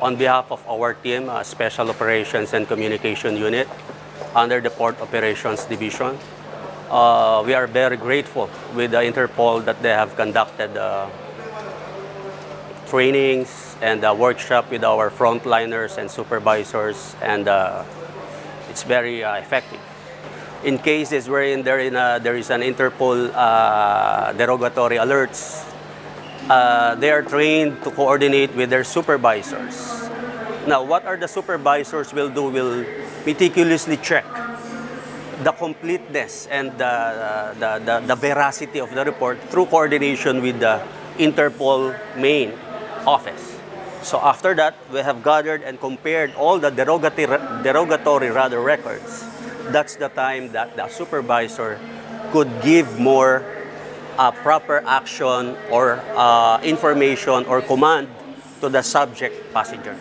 on behalf of our team, uh, Special Operations and Communication Unit, under the Port Operations Division, uh, we are very grateful with the Interpol that they have conducted uh, trainings and a workshop with our frontliners and supervisors, and uh, it's very uh, effective. In cases wherein there, in a, there is an Interpol uh, derogatory alerts, uh, they are trained to coordinate with their supervisors. Now, what are the supervisors will do will meticulously check the completeness and the, the, the, the veracity of the report through coordination with the Interpol main office. So after that, we have gathered and compared all the derogatory, derogatory rather records. That's the time that the supervisor could give more uh, proper action or uh, information or command to the subject passenger.